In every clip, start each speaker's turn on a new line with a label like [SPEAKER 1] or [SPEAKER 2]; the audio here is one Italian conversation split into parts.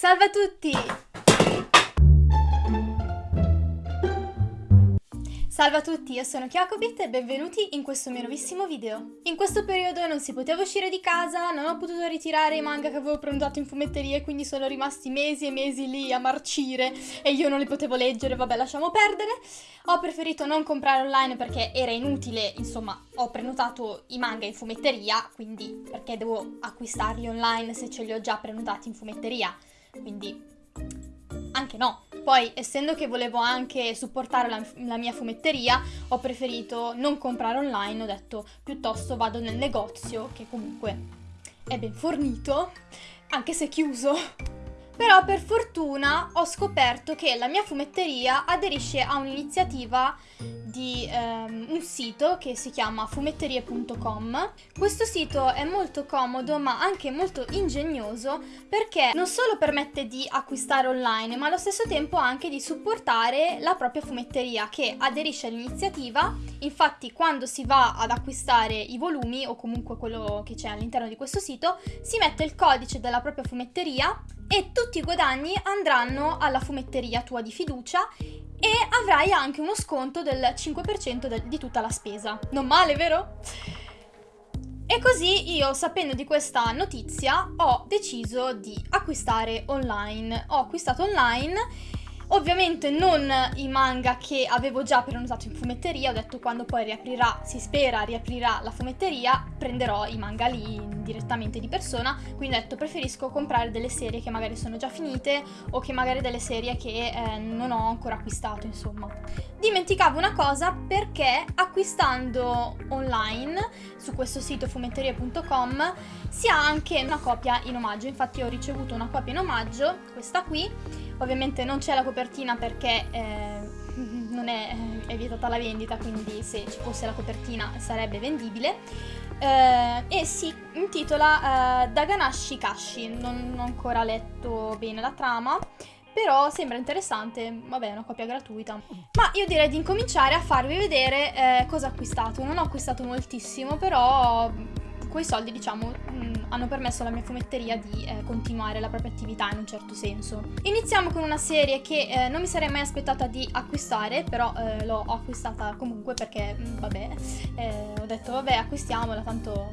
[SPEAKER 1] Salve a tutti! Salve a tutti, io sono Chiacobit e benvenuti in questo mio nuovissimo video. In questo periodo non si poteva uscire di casa, non ho potuto ritirare i manga che avevo prenotato in fumetteria quindi sono rimasti mesi e mesi lì a marcire e io non li potevo leggere, vabbè lasciamo perdere. Ho preferito non comprare online perché era inutile, insomma ho prenotato i manga in fumetteria, quindi perché devo acquistarli online se ce li ho già prenotati in fumetteria, quindi anche no. Poi, essendo che volevo anche supportare la, la, mia fumetteria, ho preferito non comprare online, ho detto piuttosto vado nel negozio, che comunque è ben fornito, anche se chiuso. Però per fortuna ho scoperto che la mia fumetteria aderisce a un'iniziativa di um, un sito che si chiama fumetterie.com. Questo sito è molto comodo ma anche molto ingegnoso perché non solo permette di acquistare online ma allo stesso tempo anche di supportare la propria fumetteria che aderisce all'iniziativa. Infatti quando si va ad acquistare i volumi o comunque quello che c'è all'interno di questo sito si mette il codice della propria fumetteria e tutti i guadagni andranno alla fumetteria tua di fiducia e avrai anche uno sconto del 5% de- di tutta la spesa. Non male, vero? E così io, sapendo di questa notizia, ho deciso di acquistare online. Ho acquistato online Ovviamente non i manga che avevo già prenotato in fumetteria, ho detto quando poi riaprirà, si spera riaprirà la fumetteria, prenderò i manga lì direttamente di persona, quindi ho detto preferisco comprare delle serie che magari sono già finite o che magari delle serie che eh, non ho ancora acquistato, insomma. Dimenticavo una cosa perché acquistando online su questo sito fumetteria.com si ha anche una copia in omaggio, infatti ho ricevuto una copia in omaggio, questa qui, Ovviamente non c'è la copertina perché eh, non è, è, vietata la vendita, quindi se ci fosse la copertina sarebbe vendibile. Eh, e si intitola eh, Daganashi Kashi, non, non ho ancora letto bene la trama. Però sembra interessante, vabbè è una copia gratuita. Ma io direi di incominciare a farvi vedere eh, cosa ho acquistato. Non ho acquistato moltissimo, però quei soldi, diciamo, mm, hanno permesso alla mia fumetteria di eh, continuare la propria attività in un certo senso. Iniziamo con una serie che eh, non mi sarei mai aspettata di acquistare, però eh, l'ho acquistata comunque perché, mh, mm, vabbè, eh, ho detto vabbè acquistiamola, tanto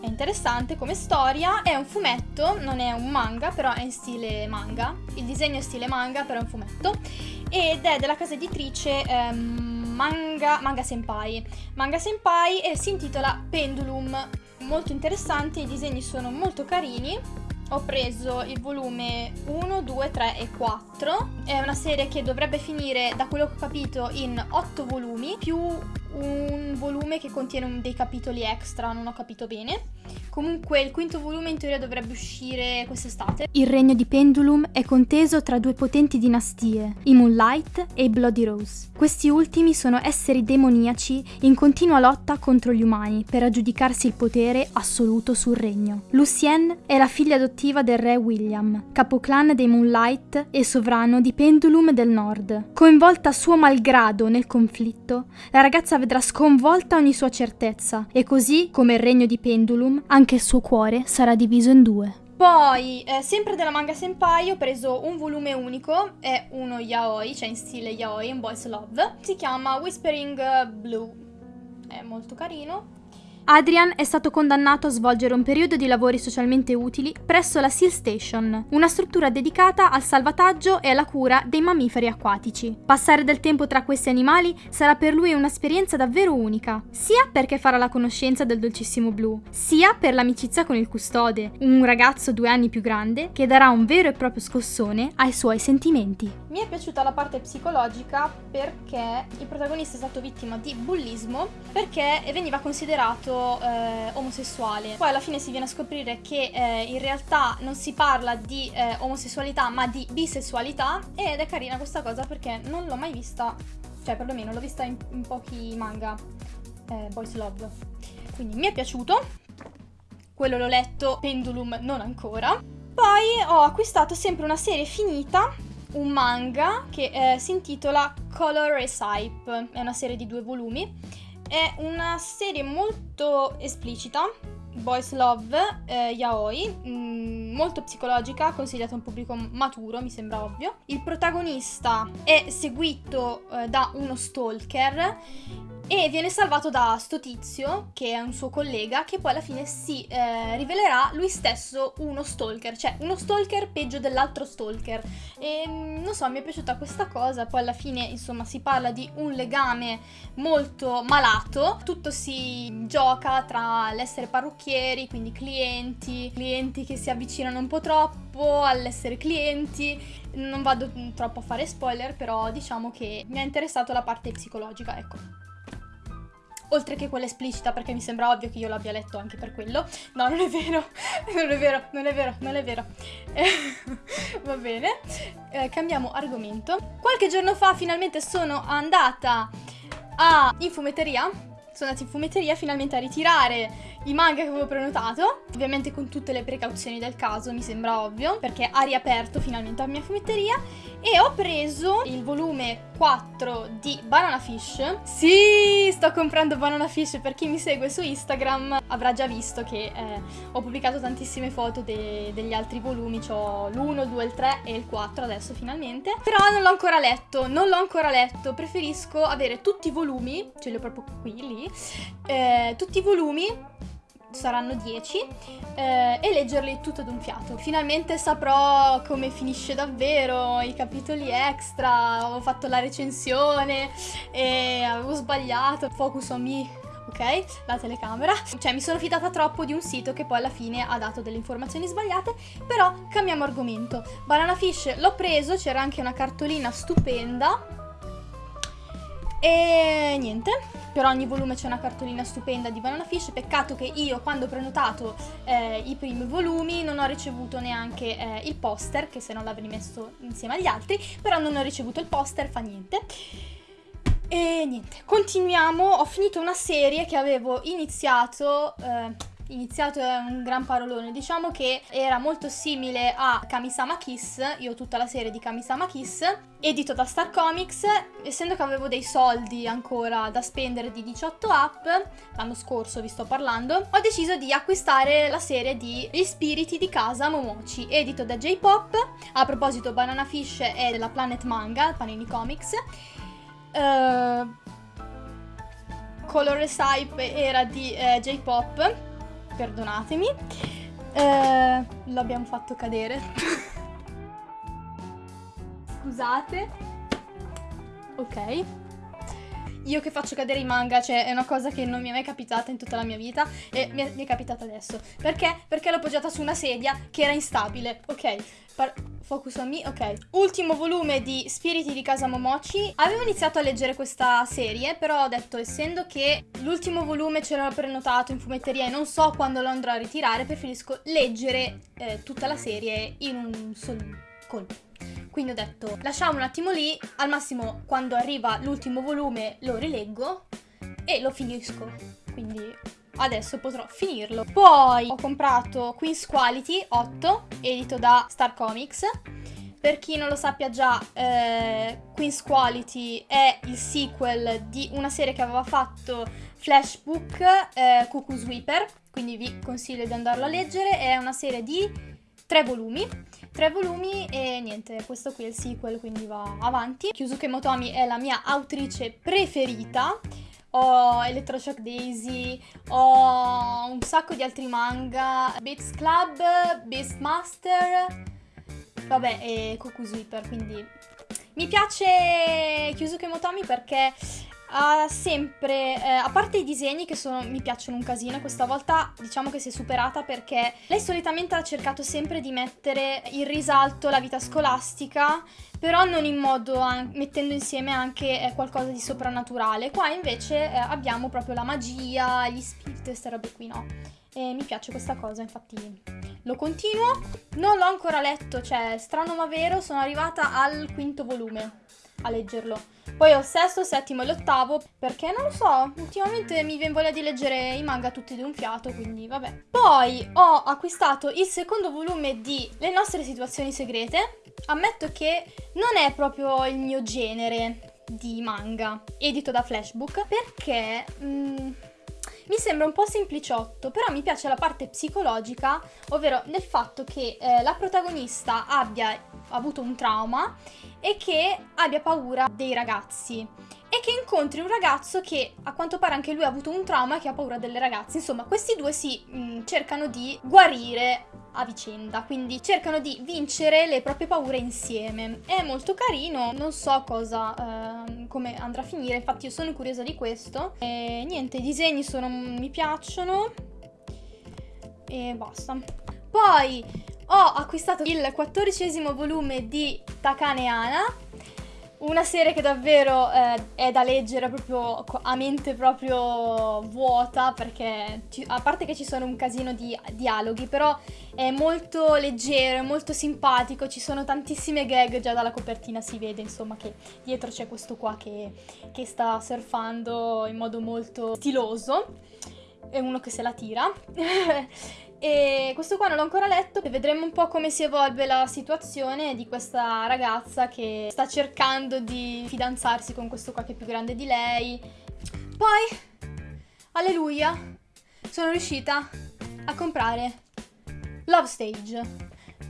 [SPEAKER 1] è interessante come storia, è un fumetto, non è un manga, però è in stile manga, il disegno è stile manga, però è un fumetto, ed è della casa editrice ehm, Manga, Manga Senpai. Manga Senpai e si intitola Pendulum molto interessante, i disegni sono molto carini. Ho preso il volume 1, 2, 3 e 4. È una serie che dovrebbe finire, da quello che ho capito, in 8 volumi, più un volume che contiene dei capitoli extra, non ho capito bene. Comunque il quinto volume in teoria dovrebbe uscire quest'estate.
[SPEAKER 2] Il regno di Pendulum è conteso tra due potenti dinastie, i Moonlight e i Bloody Rose. Questi ultimi sono esseri demoniaci in continua lotta contro gli umani per aggiudicarsi il potere assoluto sul regno. Lucienne è la figlia adottiva del re William, capoclan dei Moonlight e sovrano di Pendulum del Nord. Coinvolta a suo malgrado nel conflitto, la ragazza vedrà sconvolta ogni sua certezza e così, come il regno di Pendulum, anche il suo cuore sarà diviso in due.
[SPEAKER 1] Poi, eh, sempre della manga senpai, ho preso un volume unico, è uno yaoi, cioè in stile yaoi, un boys love. Si chiama Whispering Blue, è molto carino.
[SPEAKER 2] Adrian è stato condannato a svolgere un periodo di lavori socialmente utili presso la Seal Station, una struttura dedicata al salvataggio e alla cura dei mammiferi acquatici. Passare del tempo tra questi animali sarà per lui un'esperienza davvero unica, sia perché farà la conoscenza del dolcissimo blu, sia per l'amicizia con il custode, un ragazzo due anni più grande che darà un vero e proprio scossone ai suoi sentimenti.
[SPEAKER 1] Mi è piaciuta la parte psicologica perché il protagonista è stato vittima di bullismo perché veniva considerato eh, omosessuale. Poi alla fine si viene a scoprire che eh, in realtà non si parla di eh, omosessualità ma di bisessualità ed è carina questa cosa perché non l'ho mai vista, cioè perlomeno l'ho vista in, in pochi manga eh, Boys Love. Quindi mi è piaciuto, quello l'ho letto, Pendulum non ancora. Poi ho acquistato sempre una serie finita un manga che eh, si intitola Color Recipe, è una serie di due volumi è una serie molto esplicita, boys love, eh, yaoi, mh, mm, molto psicologica, consigliata a un pubblico maturo, mi sembra ovvio. Il protagonista è seguito eh, da uno stalker e viene salvato da sto tizio, che è un suo collega, che poi alla fine si eh, rivelerà lui stesso uno stalker, cioè uno stalker peggio dell'altro stalker. E mm, non so, mi è piaciuta questa cosa, poi alla fine insomma si parla di un legame molto malato, tutto si gioca tra l'essere parrucchieri, quindi clienti, clienti che si avvicinano un po' troppo all'essere clienti. Non vado troppo a fare spoiler, però diciamo che mi ha interessato la parte psicologica, ecco oltre che quella esplicita perché mi sembra ovvio che io l'abbia letto anche per quello. No, non è vero, non è vero, non è vero, non è vero. va bene, eh, cambiamo argomento. Qualche giorno fa finalmente sono andata a in fumetteria, sono andata in fumetteria finalmente a ritirare i manga che avevo prenotato, ovviamente con tutte le precauzioni del caso, mi sembra ovvio, perché ha riaperto finalmente la mia fumetteria e ho preso il volume 4 di Banana Fish. Sì, sto comprando Banana Fish, per chi mi segue su Instagram avrà già visto che eh, ho pubblicato tantissime foto de- degli altri volumi, ho l'1, il 2, il 3 e il 4 adesso finalmente. Però non l'ho ancora letto, non l'ho ancora letto, preferisco avere tutti i volumi, ce li ho proprio qui, lì, eh, tutti i volumi saranno 10, eh, e leggerli tutto d'un fiato. Finalmente saprò come finisce davvero, i capitoli extra, ho fatto la recensione e avevo sbagliato, focus on me ok? La telecamera. Cioè mi sono fidata troppo di un sito che poi alla fine ha dato delle informazioni sbagliate, però cambiamo argomento. Banana Fish l'ho preso, c'era anche una cartolina stupenda. E niente, per ogni volume c'è una cartolina stupenda di Banana Fish. Peccato che io, quando ho prenotato eh, i primi volumi, non ho ricevuto neanche eh, il poster, che se non l'avrei messo insieme agli altri, però non ho ricevuto il poster, fa niente. E niente, continuiamo. Ho finito una serie che avevo iniziato. Eh, iniziato è un gran parolone, diciamo che era molto simile a Kamisama Kiss, io ho tutta la serie di Kamisama Kiss, edito da Star Comics, essendo che avevo dei soldi ancora da spendere di 18 app, l'anno scorso vi sto parlando, ho deciso di acquistare la serie di Gli spiriti di casa Momochi, edito da J-Pop, a proposito Banana Fish è della Planet Manga, Panini Comics, uh, Color Recipe era di uh, J-Pop, perdonatemi. Eh, l'abbiamo fatto cadere. Scusate. Ok. Io che faccio cadere i manga, cioè è una cosa che non mi è mai capitata in tutta la mia vita e mi è, mi è capitata adesso. Perché? Perché l'ho appoggiata su una sedia che era instabile. Ok. Par- Focus on me, ok. Ultimo volume di Spiriti di Casa Momochi. Avevo iniziato a leggere questa serie, però ho detto, essendo che l'ultimo volume ce l'ho prenotato in fumetteria e non so quando lo andrò a ritirare, preferisco leggere eh, tutta la serie in un solo colpo. Quindi ho detto, lasciamo un attimo lì, al massimo quando arriva l'ultimo volume lo rileggo e lo finisco. Quindi adesso potrò finirlo. Poi ho comprato Queen's Quality 8, edito da Star Comics. Per chi non lo sappia già, eh, Queen's Quality è il sequel di una serie che aveva fatto Flashbook, eh, Cuckoo Sweeper, quindi vi consiglio di andarlo a leggere. È una serie di tre volumi. Tre volumi e niente, questo qui è il sequel, quindi va avanti. Kyusuke Motomi è la mia autrice preferita ho Electroshock Daisy, ho un sacco di altri manga, Beats Club, Beastmaster, vabbè, e Cuckoo Sweeper, quindi mi piace Kyusuke Motomi perché ha sempre, eh, a parte i disegni che sono, mi piacciono un casino, questa volta diciamo che si è superata perché lei solitamente ha cercato sempre di mettere in risalto la vita scolastica, però non in modo, mettendo insieme anche eh, qualcosa di soprannaturale. Qua invece eh, abbiamo proprio la magia, gli spiriti, queste robe qui, no? E mi piace questa cosa, infatti lo continuo. Non l'ho ancora letto, cioè strano ma vero, sono arrivata al quinto volume a leggerlo. Poi ho il sesto, il settimo e l'ottavo, perché non lo so, ultimamente mi viene voglia di leggere i manga tutti di un fiato, quindi vabbè. Poi ho acquistato il secondo volume di Le nostre situazioni segrete. Ammetto che non è proprio il mio genere di manga, edito da Flashbook, perché... Mm, Mi sembra un po' sempliciotto, però mi piace la parte psicologica, ovvero nel fatto che eh, la protagonista abbia avuto un trauma e che abbia paura dei ragazzi e che incontri un ragazzo che a quanto pare anche lui ha avuto un trauma e che ha paura delle ragazze. Insomma, questi due si mh, mm, cercano di guarire a vicenda, quindi cercano di vincere le proprie paure insieme. È molto carino, non so cosa, eh, come andrà a finire, infatti io sono curiosa di questo. E niente, i disegni sono, mi piacciono e basta. Poi ho acquistato il quattordicesimo volume di Takane Ana una serie che davvero eh, è da leggere proprio a mente proprio vuota perché ci, a parte che ci sono un casino di dialoghi però è molto leggero, è molto simpatico, ci sono tantissime gag già dalla copertina si vede insomma che dietro c'è questo qua che, che sta surfando in modo molto stiloso è uno che se la tira E questo qua non l'ho ancora letto vedremo un po' come si evolve la situazione di questa ragazza che sta cercando di fidanzarsi con questo qua che è più grande di lei. Poi, alleluia, sono riuscita a comprare Love Stage.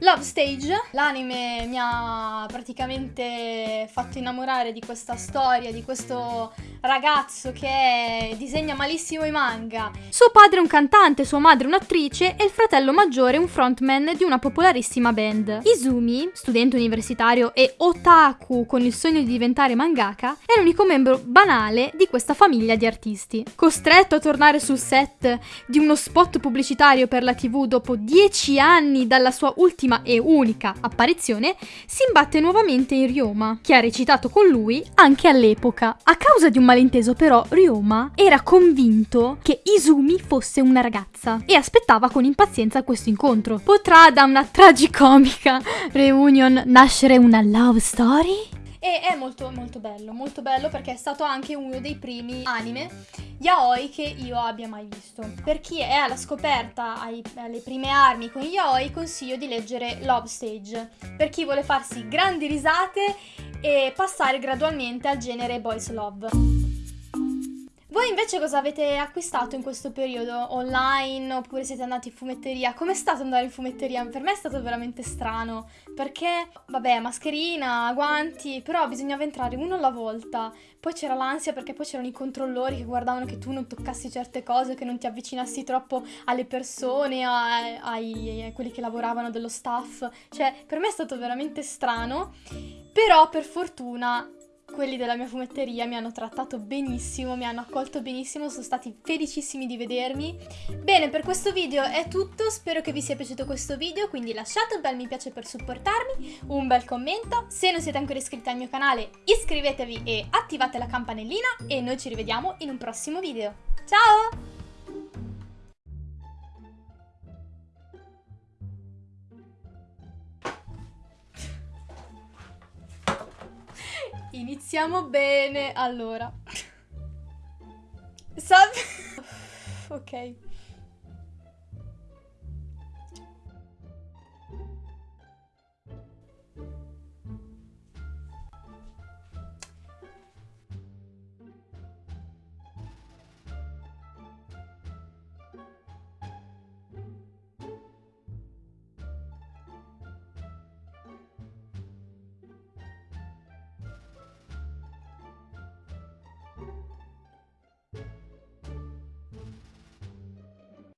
[SPEAKER 1] Love Stage, l'anime mi ha praticamente fatto innamorare di questa storia, di questo ragazzo che disegna malissimo i manga.
[SPEAKER 2] Suo padre è un cantante, sua madre un'attrice e il fratello maggiore un frontman di una popolarissima band. Izumi, studente universitario e otaku con il sogno di diventare mangaka, è l'unico membro banale di questa famiglia di artisti. Costretto a tornare sul set di uno spot pubblicitario per la TV dopo dieci anni dalla sua ultima e unica apparizione, si imbatte nuovamente in Ryoma, che ha recitato con lui anche all'epoca. A causa di un malinteso però Ryoma era convinto che Izumi fosse una ragazza e aspettava con impazienza questo incontro. Potrà da una tragicomica reunion nascere una love story?
[SPEAKER 1] E è molto molto bello, molto bello perché è stato anche uno dei primi anime yaoi che io abbia mai visto. Per chi è alla scoperta ai, alle prime armi con yaoi consiglio di leggere Love Stage. Per chi vuole farsi grandi risate e passare gradualmente al genere Boys Love. Voi invece cosa avete acquistato in questo periodo? Online oppure siete andati in fumetteria? Com'è stato andare in fumetteria? Per me è stato veramente strano perché, vabbè, mascherina, guanti, però bisognava entrare uno alla volta. Poi c'era l'ansia perché poi c'erano i controllori che guardavano che tu non toccassi certe cose, che non ti avvicinassi troppo alle persone, ai, ai, a quelli che lavoravano dello staff. Cioè, per me è stato veramente strano. Però per fortuna quelli della mia fumetteria mi hanno trattato benissimo, mi hanno accolto benissimo, sono stati felicissimi di vedermi. Bene, per questo video è tutto, spero che vi sia piaciuto questo video, quindi lasciate un bel mi piace per supportarmi, un bel commento, se non siete ancora iscritti al mio canale iscrivetevi e attivate la campanellina e noi ci rivediamo in un prossimo video. Ciao! Iniziamo bene, allora. Salve. ok.